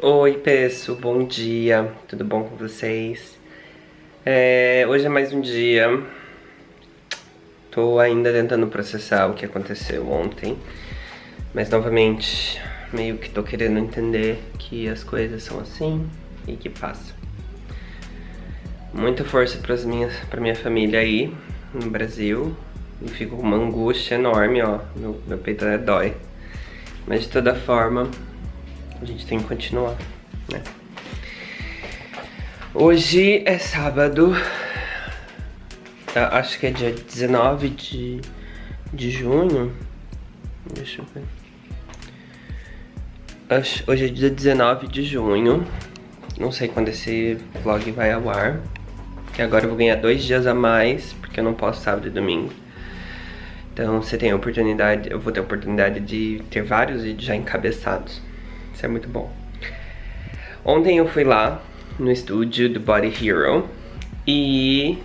Oi, pessoal, bom dia, tudo bom com vocês? É, hoje é mais um dia, tô ainda tentando processar o que aconteceu ontem, mas novamente, meio que tô querendo entender que as coisas são assim e que passam. Muita força pras minhas, pra minha família aí, no Brasil, e fico com uma angústia enorme, ó, meu, meu peito dói. Mas de toda forma, a gente tem que continuar, né? Hoje é sábado, acho que é dia 19 de, de junho, deixa eu ver. Hoje é dia 19 de junho, não sei quando esse vlog vai ao ar, que agora eu vou ganhar dois dias a mais, porque eu não posso sábado e domingo. Então você tem a oportunidade, eu vou ter a oportunidade de ter vários vídeos já encabeçados. Isso é muito bom. Ontem eu fui lá no estúdio do Body Hero e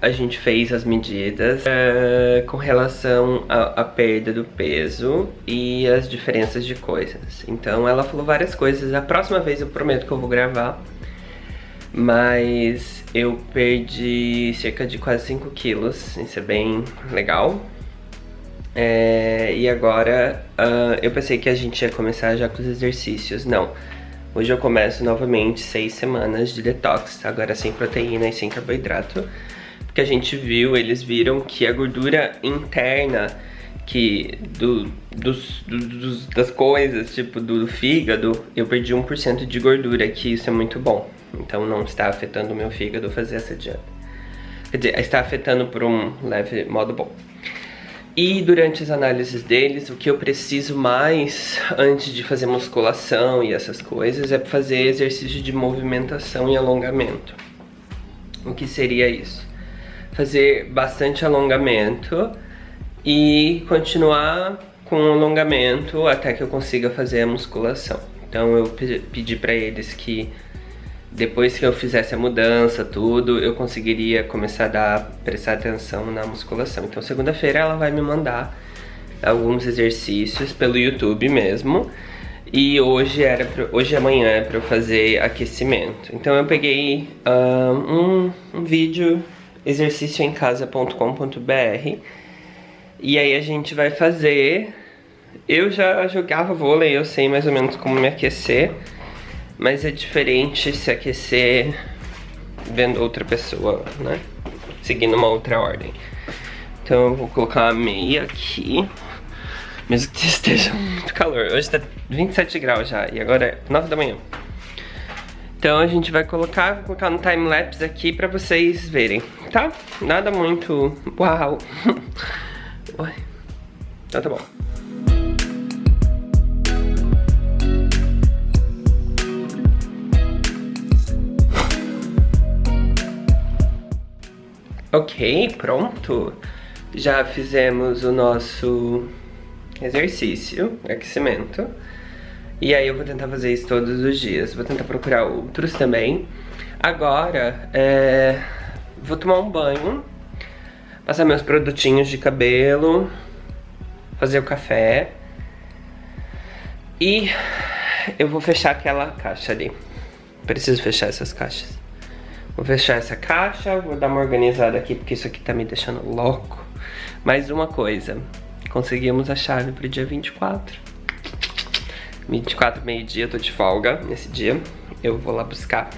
a gente fez as medidas uh, com relação à perda do peso e as diferenças de coisas. Então ela falou várias coisas. A próxima vez eu prometo que eu vou gravar. Mas eu perdi cerca de quase 5 quilos. Isso é bem legal. É, e agora uh, eu pensei que a gente ia começar já com os exercícios. Não. Hoje eu começo novamente seis semanas de detox, agora sem proteína e sem carboidrato. Porque a gente viu, eles viram que a gordura interna que do, dos, dos, das coisas, tipo do, do fígado, eu perdi 1% de gordura, que isso é muito bom. Então não está afetando o meu fígado fazer essa dieta. Quer dizer, está afetando por um leve modo bom. E durante as análises deles, o que eu preciso mais antes de fazer musculação e essas coisas é fazer exercício de movimentação e alongamento. O que seria isso? Fazer bastante alongamento e continuar com o alongamento até que eu consiga fazer a musculação. Então eu pedi para eles que depois que eu fizesse a mudança, tudo, eu conseguiria começar a dar, prestar atenção na musculação. Então segunda-feira ela vai me mandar alguns exercícios pelo YouTube mesmo. E hoje era pra, hoje amanhã é para eu fazer aquecimento. Então eu peguei um, um vídeo exercícioemcasa.com.br e aí a gente vai fazer. Eu já jogava vôlei, eu sei mais ou menos como me aquecer. Mas é diferente se aquecer vendo outra pessoa, né? Seguindo uma outra ordem. Então eu vou colocar a meia aqui. Mesmo que esteja muito calor. Hoje tá 27 graus já e agora é 9 da manhã. Então a gente vai colocar, vou colocar no time-lapse aqui pra vocês verem, tá? Nada muito... Uau! Então tá bom. Ok, pronto. Já fizemos o nosso exercício, aquecimento. E aí eu vou tentar fazer isso todos os dias. Vou tentar procurar outros também. Agora, é... vou tomar um banho. Passar meus produtinhos de cabelo. Fazer o café. E eu vou fechar aquela caixa ali. Preciso fechar essas caixas. Vou fechar essa caixa, vou dar uma organizada aqui porque isso aqui tá me deixando louco. Mais uma coisa, conseguimos a chave pro dia 24. 24, meio-dia, tô de folga nesse dia. Eu vou lá buscar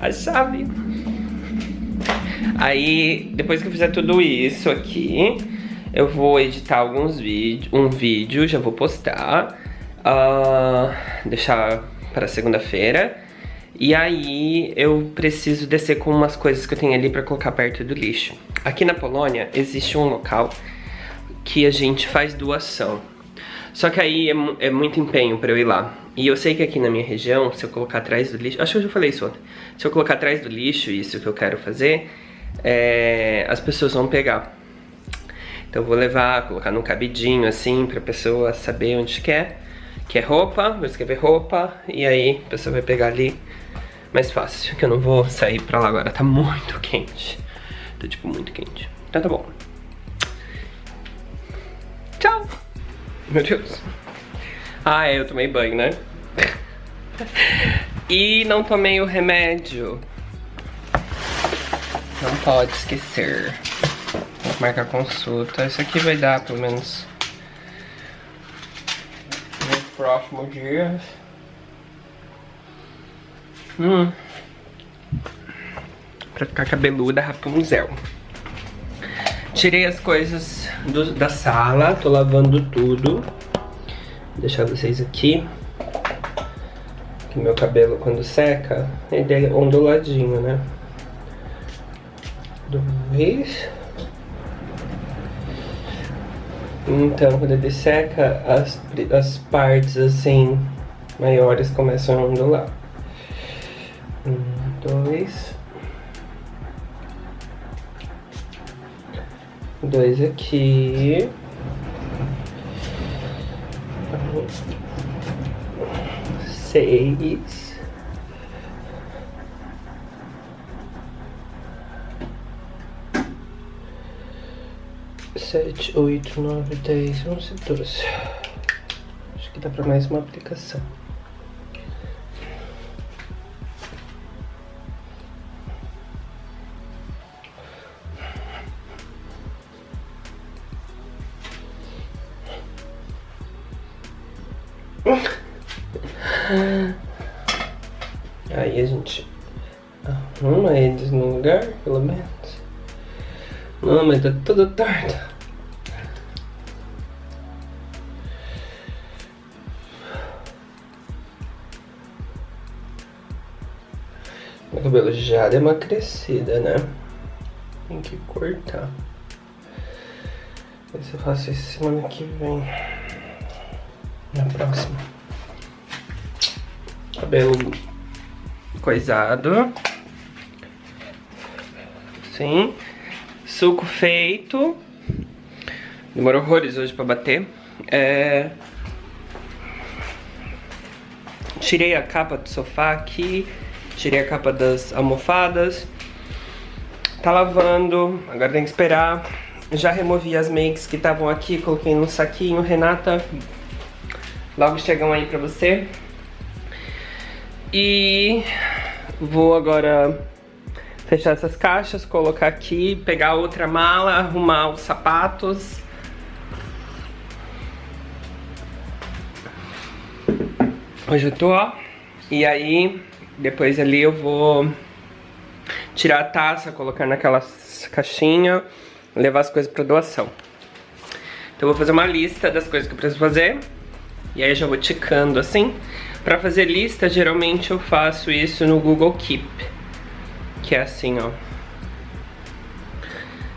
a chave. Aí, depois que eu fizer tudo isso aqui, eu vou editar alguns vídeos, um vídeo, já vou postar. Uh, deixar para segunda-feira. E aí eu preciso descer com umas coisas que eu tenho ali pra colocar perto do lixo. Aqui na Polônia existe um local que a gente faz doação. Só que aí é, é muito empenho pra eu ir lá. E eu sei que aqui na minha região, se eu colocar atrás do lixo... Acho que eu já falei isso ontem. Se eu colocar atrás do lixo, isso que eu quero fazer, é, as pessoas vão pegar. Então eu vou levar, colocar num cabidinho assim, pra pessoa saber onde quer. Que é roupa, vou escrever roupa, e aí a pessoa vai pegar ali mais fácil, que eu não vou sair pra lá agora, tá muito quente. Tá tipo muito quente. Então tá bom. Tchau! Meu Deus. Ah, é, eu tomei banho, né? e não tomei o remédio. Não pode esquecer. Vou marcar consulta. Isso aqui vai dar pelo menos no próximo dia. Hum. Pra ficar cabeluda, Rapunzel. Tirei as coisas do, da sala, tô lavando tudo. Vou deixar vocês aqui. Que meu cabelo quando seca, ele é onduladinho, né? Dois. Então, quando ele seca, as, as partes assim maiores começam a ondular. Um, dois. Dois aqui. Seis. Sete, oito, nove, dez, onze, doze. Acho que dá pra mais uma aplicação. Aí a gente arruma eles no lugar, pelo menos. Não, mas tá tudo torto. Meu cabelo já deu uma crescida, né? Tem que cortar. Ver se eu faço isso semana que vem na próxima. Cabelo coisado. Sim. Suco feito. Demorou horrores hoje pra bater. É... Tirei a capa do sofá aqui. Tirei a capa das almofadas. Tá lavando. Agora tem que esperar. Já removi as makes que estavam aqui. Coloquei no saquinho. Renata, Logo chegam aí pra você. E vou agora fechar essas caixas, colocar aqui, pegar outra mala, arrumar os sapatos. Hoje eu tô, ó. E aí, depois ali eu vou tirar a taça, colocar naquela caixinha, levar as coisas pra doação. Então eu vou fazer uma lista das coisas que eu preciso fazer. E aí eu já vou ticando assim. Pra fazer lista, geralmente eu faço isso no Google Keep. Que é assim, ó.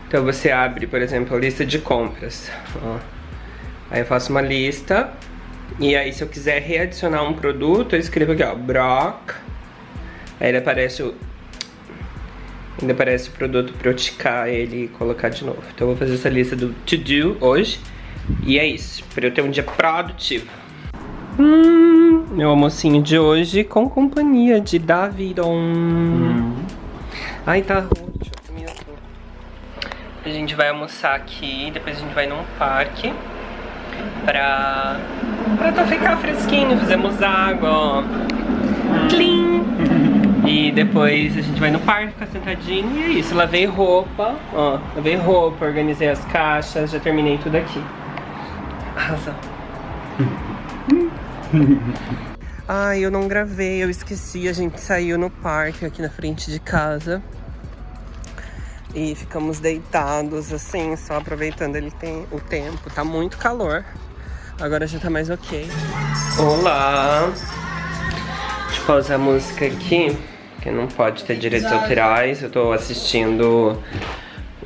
Então você abre, por exemplo, a lista de compras. Ó. Aí eu faço uma lista. E aí se eu quiser readicionar um produto, eu escrevo aqui, ó, Brock. Aí ele aparece o... Ainda aparece o produto pra eu ticar ele e colocar de novo. Então eu vou fazer essa lista do To Do hoje. E é isso, pra eu ter um dia produtivo. Hum, meu almocinho de hoje com companhia de Davidon. Hum. Ai, tá roxo. A gente vai almoçar aqui, depois a gente vai num parque pra, pra ficar fresquinho. Fizemos água, ó. Clean. E depois a gente vai no parque, ficar sentadinho e é isso. Lavei roupa, ó. Lavei roupa, organizei as caixas, já terminei tudo aqui. Arrasou. Ai, eu não gravei, eu esqueci. A gente saiu no parque aqui na frente de casa. E ficamos deitados assim, só aproveitando ele tem o tempo. Tá muito calor. Agora já tá mais ok. Olá! Deixa eu pausar a música aqui, que não pode ter direitos autorais. Eu tô assistindo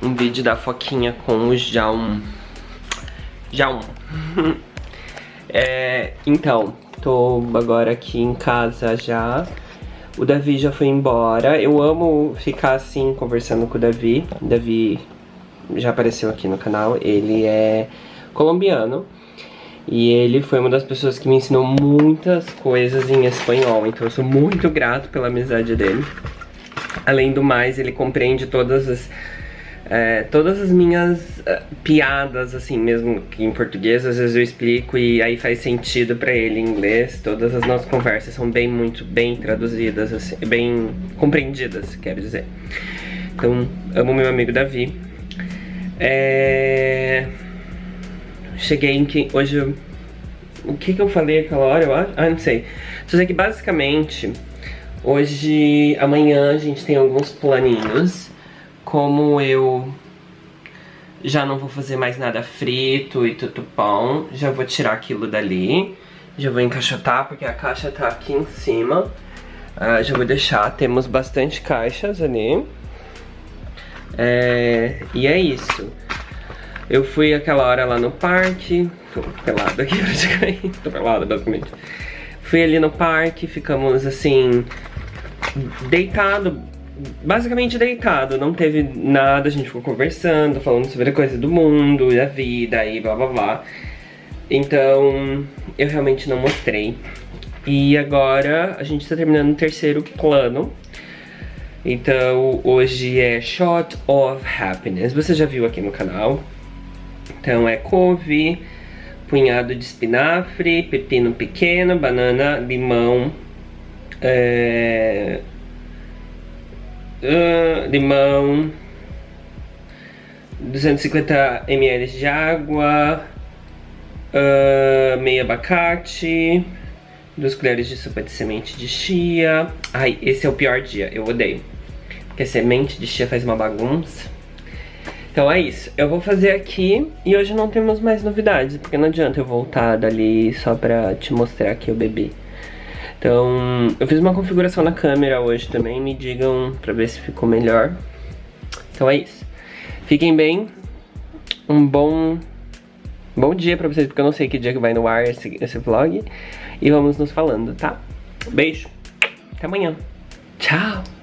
um vídeo da Foquinha com o Jaum. Jaum. É, então, tô agora aqui em casa já. O Davi já foi embora. Eu amo ficar assim, conversando com o Davi. O Davi já apareceu aqui no canal. Ele é colombiano. E ele foi uma das pessoas que me ensinou muitas coisas em espanhol. Então eu sou muito grato pela amizade dele. Além do mais, ele compreende todas as É, todas as minhas uh, piadas, assim, mesmo que em português, às vezes eu explico e aí faz sentido pra ele em inglês. Todas as nossas conversas são bem, muito bem traduzidas, assim, bem compreendidas, quero dizer. Então, amo meu amigo Davi. É... Cheguei em que... Hoje... O que que eu falei aquela hora, eu acho? Ah, não sei. Só sei que basicamente... Hoje, amanhã a gente tem alguns planinhos como eu já não vou fazer mais nada frito e tutupão, já vou tirar aquilo dali. Já vou encaixotar, porque a caixa tá aqui em cima. Uh, já vou deixar, temos bastante caixas ali. É, e é isso. Eu fui aquela hora lá no parque, tô pelado aqui praticamente, tô pelado basicamente. Fui ali no parque, ficamos assim, deitado basicamente deitado, não teve nada, a gente ficou conversando, falando sobre coisa do mundo, da vida e blá blá blá. Então, eu realmente não mostrei. E agora a gente tá terminando o terceiro plano. Então, hoje é Shot of Happiness. Você já viu aqui no canal. Então, é couve, punhado de espinafre, pepino pequeno, banana, limão, é, limão, 250 ml de água, uh, meio abacate, duas colheres de sopa de semente de chia. Ai, esse é o pior dia, eu odeio. Porque semente de chia faz uma bagunça. Então é isso, eu vou fazer aqui e hoje não temos mais novidades, porque não adianta eu voltar dali só pra te mostrar que eu bebi. Então, eu fiz uma configuração na câmera hoje também, me digam pra ver se ficou melhor. Então é isso. Fiquem bem, um bom, bom dia pra vocês, porque eu não sei que dia que vai no ar esse, esse vlog. E vamos nos falando, tá? Beijo, até amanhã. Tchau!